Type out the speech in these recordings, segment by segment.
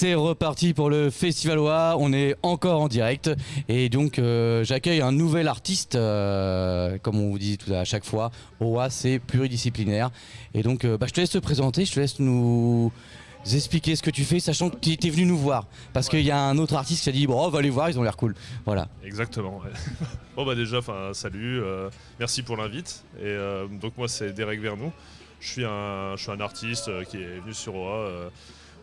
C'est reparti pour le Festival OA, on est encore en direct et donc euh, j'accueille un nouvel artiste, euh, comme on vous dit tout à chaque fois, OA c'est pluridisciplinaire et donc euh, bah, je te laisse te présenter, je te laisse nous expliquer ce que tu fais, sachant que tu es venu nous voir parce qu'il y a un autre artiste qui a dit bon on va les voir, ils ont l'air cool, voilà. Exactement. ouais. bon bah déjà, enfin salut, merci pour l'invite. Et donc moi c'est Derek Vernou. Je suis un, je suis un artiste qui est venu sur OA.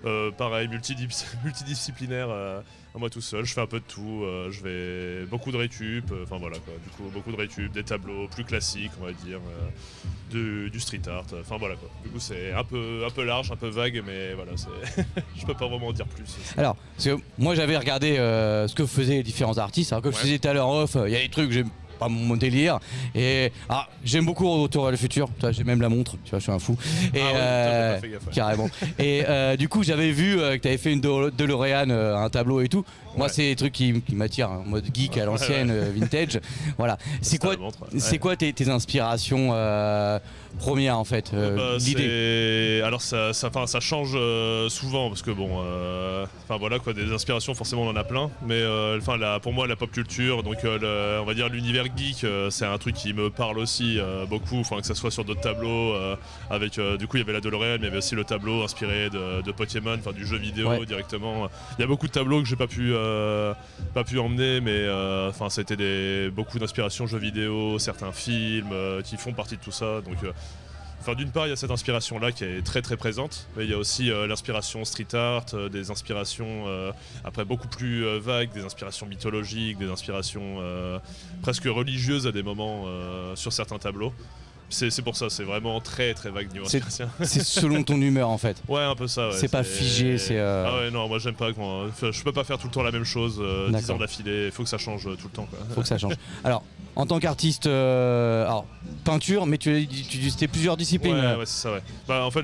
Euh, pareil, multidis- multidisciplinaire euh, à moi tout seul. Je fais un peu de tout. euh, je vais beaucoup de récup. euh, Enfin voilà quoi. Du coup beaucoup de récup, des tableaux plus classiques on va dire, du, du street art. Enfin voilà quoi. Du coup c'est un peu un peu large, un peu vague, mais voilà je peux pas vraiment en dire plus. Alors, parce que moi j'avais regardé ce que faisaient les différents artistes, alors comme je disais tout à l'heure off, il y a des trucs, j'aime pas mon délire. Et ah, j'aime beaucoup Retour à le futur, j'ai même la montre, tu vois, je suis un fou. Et Ah ouais, euh, t'as pas fait gaffe, ouais. carrément. Et euh, du coup, j'avais vu euh, que tu avais fait une De- DeLorean, un tableau et tout. Moi, c'est des trucs qui, qui m'attirent, hein, en mode geek à l'ancienne, euh, vintage. Voilà. C'est quoi, c'est quoi tes, tes inspirations euh, premières en fait euh, Bah, L'idée. c'est- Alors ça, ça, change euh, souvent parce que bon, euh, enfin voilà quoi, des inspirations forcément on en a plein, mais euh, enfin pour moi la pop culture, donc euh, le- on va dire l'univers geek, euh, c'est un truc qui me parle aussi euh, beaucoup, enfin que ça soit sur d'autres tableaux, euh, avec euh, du coup il y avait la DeLorean, mais il y avait aussi le tableau inspiré de, de Pokémon, enfin du jeu vidéo Ouais. directement. Il y a beaucoup de tableaux que j'ai pas pu euh, pas pu emmener, mais euh, enfin c'était des beaucoup d'inspiration jeux vidéo, certains films euh, qui font partie de tout ça, donc. d'une part, il y a cette inspiration-là qui est très très présente, mais il y a aussi l'inspiration street art, des inspirations après beaucoup plus vagues, des inspirations mythologiques, des inspirations presque religieuses à des moments sur certains tableaux. C'est pour ça, c'est vraiment très très vague niveau C'est- selon ton humeur en fait. Ouais, un peu ça. ouais, C'est pas figé, c'est, euh, Ah ouais, non, moi j'aime pas quand. enfin, je peux pas faire tout le temps la même chose, euh, 10 D'accord. ans d'affilée, il faut que ça change euh, tout le temps. Quoi. faut que ça change. Alors, en tant qu'artiste, euh, alors, peinture, mais tu, tu, c'était plusieurs disciplines. Ouais, ouais, c'est ça, ouais. Bah, en fait,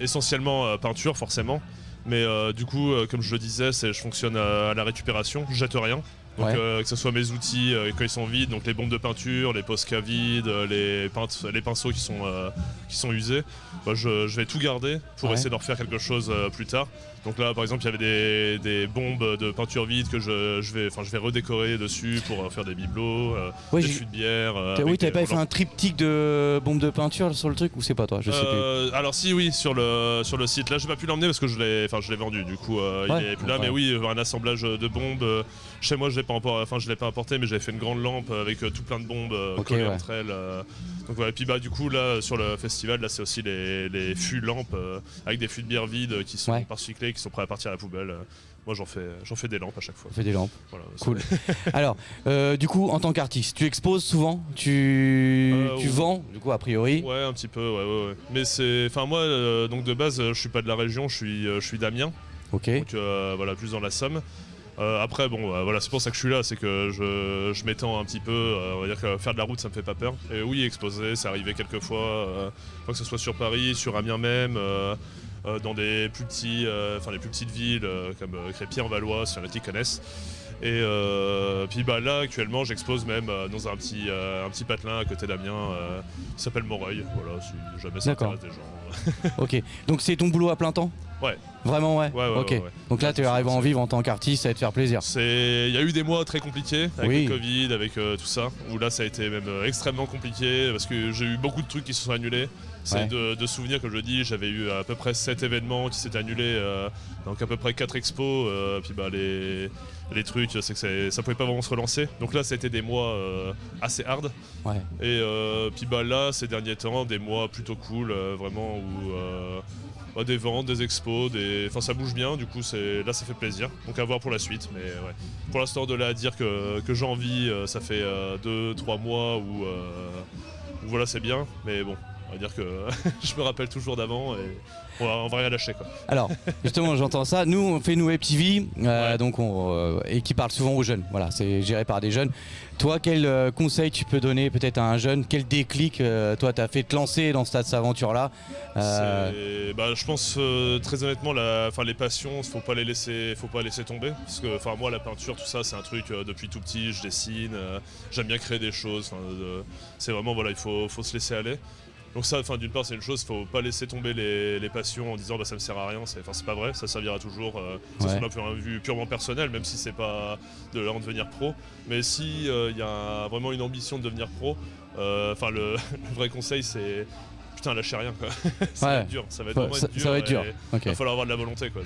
essentiellement euh, peinture, forcément. Mais euh, du coup, euh, comme je le disais, je fonctionne à, à la récupération, je jette rien. Donc Ouais. euh, que ce soit mes outils euh, quand ils sont vides, donc les bombes de peinture, les posca vides, euh, les, les pinceaux qui sont, euh, qui sont usés, bah, je, je vais tout garder pour Ouais. essayer d'en refaire quelque chose plus tard. Donc là, par exemple, il y avait des, des bombes de peinture vide que je, je vais, enfin, je vais redécorer dessus pour euh, faire des bibelots, euh, Ouais, des fûts de bière. euh, oui, t'avais pas fait un triptyque de bombes de peinture sur le truc ou c'est pas toi Je sais plus. Alors si oui sur le sur le site là j'ai pas pu l'emmener parce que je l'ai enfin je l'ai vendu du coup Ouais, il est plus là ouais. mais oui un assemblage de bombes chez moi je l'ai pas enfin je l'ai pas importé mais j'avais fait une grande lampe avec tout plein de bombes collées entre elles donc voilà et puis bah du coup là sur le festival là c'est aussi les, les fûts lampes avec des fûts de bière vides qui sont par qui sont prêts à partir à la poubelle Euh, moi j'en fais j'en fais des lampes à chaque fois On fait des lampes. voilà, Cool. Alors, euh, du coup, en tant qu'artiste, tu exposes souvent? Tu, Euh, tu vends, du coup, a priori? Ouais, un petit peu, ouais, ouais, ouais. Mais c'est. Enfin, moi, euh, donc de base, je suis pas de la région, je suis, je suis d'Amiens, Ok. donc voilà, plus dans la Somme. Après, bon, euh, voilà, c'est pour ça que je suis là, c'est que je, je m'étends un petit peu. on va dire que faire de la route, ça me fait pas peur. Et oui, exposer, c'est arrivé quelques fois, fois que ce soit sur Paris, sur Amiens même. Euh, dans des plus petits, euh, enfin les plus petites villes euh, comme euh, Crépy-en-Valois, si y en a qui connaissent. Et puis bah là actuellement j'expose même dans un petit, un petit patelin à côté d'Amiens qui s'appelle Moreuil. Voilà, si jamais ça intéresse des gens. Ok. Donc, c'est ton boulot à plein temps? Ouais. Vraiment, ouais? Ouais, ouais, Ok. ouais. Donc là, tu arrives à en vivre en tant qu'artiste, à te faire plaisir. Il y a eu des mois très compliqués avec Oui. le Covid, avec euh, tout ça, où là ça a été même euh, extrêmement compliqué parce que j'ai eu beaucoup de trucs qui se sont annulés. C'est Ouais. de, de souvenirs que je dis, j'avais eu à peu près 7 événements qui s'étaient annulés, euh, donc à peu près 4 expos, euh, puis bah les, les trucs, c'est que ça pouvait pas vraiment se relancer. Donc là ça a été des mois euh, assez hard. Ouais. Et puis bah là, ces derniers temps, des mois plutôt cool, vraiment où bah, des ventes, des expos, des... enfin ça bouge bien. Du coup, c'est là, ça fait plaisir. Donc à voir pour la suite. Mais ouais, pour l'instant, de là à dire que, que j'en vis, ça fait 2-3 mois où, où voilà, c'est bien. Mais bon, on va dire que je me rappelle toujours d'avant et on va, on va rien lâcher quoi. Alors, justement, j'entends ça. Nous, on fait une web TV, euh, Ouais. donc on, euh, et qui parle souvent aux jeunes. Voilà, c'est géré par des jeunes. Toi, quel euh, conseil tu peux donner peut-être à un jeune? Quel déclic, euh, toi, t'as fait te lancer dans cette aventure-là? Euh, C'est- bah, je pense très honnêtement, la, enfin, les passions, faut pas les laisser, faut pas laisser tomber. Parce que, enfin, moi, la peinture, tout ça, c'est un truc depuis tout petit. Je dessine, j'aime bien créer des choses. c'est vraiment voilà, il faut, faut se laisser aller. Donc ça, enfin d'une part c'est une chose, faut pas laisser tomber les, les passions en disant bah ça me sert à rien, c'est pas vrai, ça servira toujours. Euh, ça Ouais. de vue purement personnel, même si c'est pas de là en devenir pro. Mais si il y a vraiment une ambition de devenir pro, euh, enfin le, le vrai conseil c'est putain lâchez rien quoi. ça va être dur, ça va être ça, dur. ça va être dur. et Ok. Il va falloir avoir de la volonté quoi.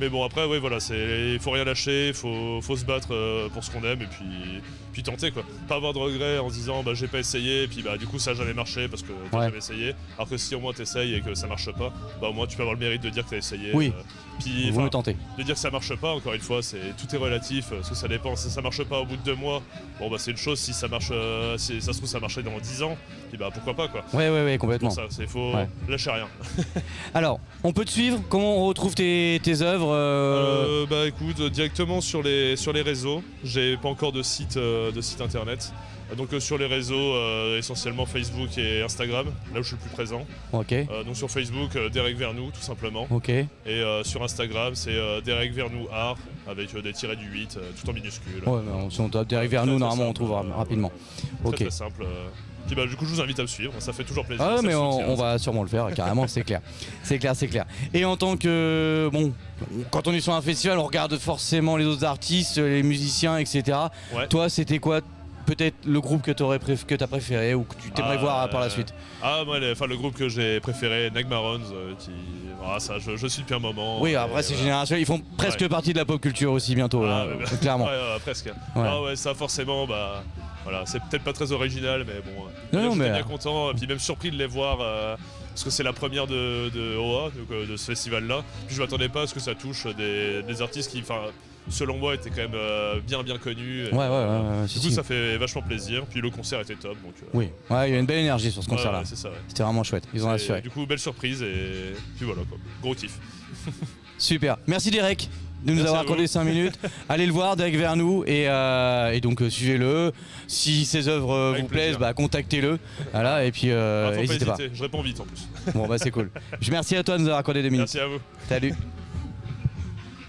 Mais bon après oui voilà, c'est il faut rien lâcher, il faut, faut se battre euh, pour ce qu'on aime et puis puis tenter quoi. Pas avoir de regrets en se disant bah j'ai pas essayé et puis bah du coup ça a jamais marché parce que t'as Ouais. jamais essayé. Alors que si au moins t'essayes et que ça marche pas, bah au moins tu peux avoir le mérite de dire que t'as essayé. Oui. euh, puis Vous me tentez. de dire que ça marche pas, encore une fois, c'est tout est relatif, euh, parce que ça dépend. Si ça marche pas au bout de deux mois, bon bah c'est une chose. Si ça marche, euh, si ça se trouve ça marchait dans 10 ans, puis bah pourquoi pas quoi. Ouais, ouais, ouais, complètement. Pour ça, c'est faut Ouais. lâcher rien. Alors, on peut te suivre Comment on retrouve tes, tes œuvres euh, Euh, bah écoute, euh, directement sur les sur les réseaux. J'ai pas encore de site euh, de site internet. Euh, Donc euh, sur les réseaux, euh, essentiellement Facebook et Instagram, là où je suis le plus présent. Ok, Euh, donc sur Facebook, euh, Derek Vernou, tout simplement. ok. Et euh, sur Instagram, c'est euh, Derek Vernou Art, avec euh, des tirets du 8, euh, tout en minuscule. Ouais, mais on- si on tape nous, très normalement, on trouvera rapidement. Très, Ok. très simple. Puis bah, du coup, je vous invite à me suivre, ça fait toujours plaisir. Ah mais on, on ça. va sûrement le faire, carrément, c'est clair. C'est clair, c'est clair. Et en tant que... Bon, quand on est sur un festival, on regarde forcément les autres artistes, les musiciens, etc. Ouais. Toi, c'était quoi peut-être le groupe que tu as préféré ou que tu t'aimerais Ah, voir par la euh, suite Ah, moi, enfin, le groupe que j'ai préféré, Nagmarons, euh, qui. Ah, ça, je, je suis depuis un moment. Oui, après c'est générationnel, ils font presque Ouais. partie de la pop culture aussi bientôt, Ah, là, bah, clairement. Ouais, presque. Ah ouais, ça forcément, bah. Voilà, c'est peut-être pas très original, mais bon. euh, Non, non, mais- bien content, et puis même surpris de les voir. euh, parce que c'est la première de, de OA, euh, de ce festival-là. Puis je m'attendais pas à ce que ça touche des, des artistes qui, enfin, selon moi, étaient quand même euh, bien bien connus. Et, Ouais, ouais, ouais, euh, ouais, Du coup, si. ça fait vachement plaisir. Puis le concert était top, donc. euh, Oui, ouais, il y a une belle énergie sur ce ouais, concert-là. ouais, ouais. C'était vraiment chouette, ils ont assuré. Du coup, belle surprise et puis voilà quoi. Gros kiff. Super. Merci Derek de nous Merci avoir accordé 5 minutes. Allez le voir, Derek Vernou, et, euh, et donc suivez-le. Si ses œuvres Avec vous plaisent, bah, contactez-le. Voilà, et puis n'hésitez pas. je réponds vite en plus. Bon, bah c'est cool. Merci à toi de nous avoir accordé 2 minutes. Merci à vous. Salut.